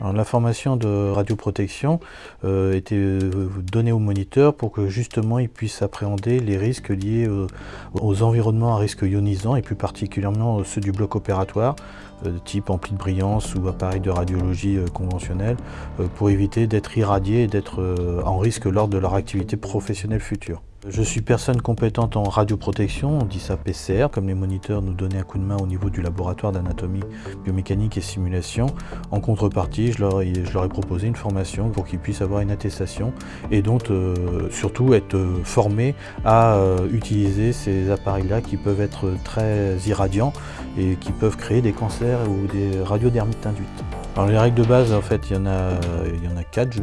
L'information de radioprotection euh, était euh, donnée au moniteur pour que justement il puisse appréhender les risques liés euh, aux environnements à risque ionisant et plus particulièrement ceux du bloc opératoire type ampli de brillance ou appareil de radiologie conventionnel pour éviter d'être irradié et d'être en risque lors de leur activité professionnelle future. Je suis personne compétente en radioprotection, on dit ça PCR, comme les moniteurs nous donnaient un coup de main au niveau du laboratoire d'anatomie, biomécanique et simulation. En contrepartie, je leur, ai, proposé une formation pour qu'ils puissent avoir une attestation et donc euh, surtout être formés à euh, utiliser ces appareils-là qui peuvent être très irradiants et qui peuvent créer des cancers ou des radiodermites induites. Alors les règles de base, en fait, il y en a, il y en a quatre.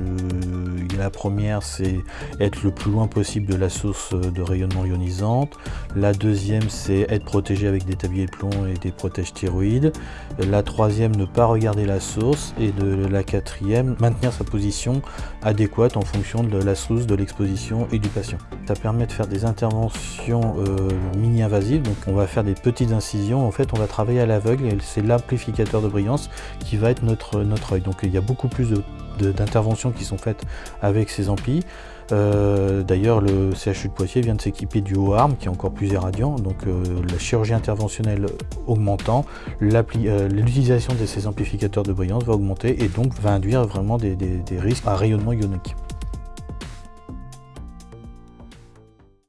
la première, c'est être le plus loin possible de la source de rayonnement ionisante. La deuxième, c'est être protégé avec des tabliers de plomb et des protèges thyroïdes. La troisième, ne pas regarder la source. Et de la quatrième, maintenir sa position adéquate en fonction de la source, de l'exposition et du patient. Ça permet de faire des interventions euh, mini-invasives. Donc on va faire des petites incisions. En fait, on va travailler à l'aveugle et c'est l'amplificateur de brillance qui va être notre notre, œil. Donc il y a beaucoup plus d'interventions qui sont faites avec ces amplis. Euh, d'ailleurs, le CHU de Poitiers vient de s'équiper du haut qui est encore plus irradiant. Donc euh, la chirurgie interventionnelle augmentant, euh, l'utilisation de ces amplificateurs de brillance va augmenter et donc va induire vraiment des risques à rayonnement ionique.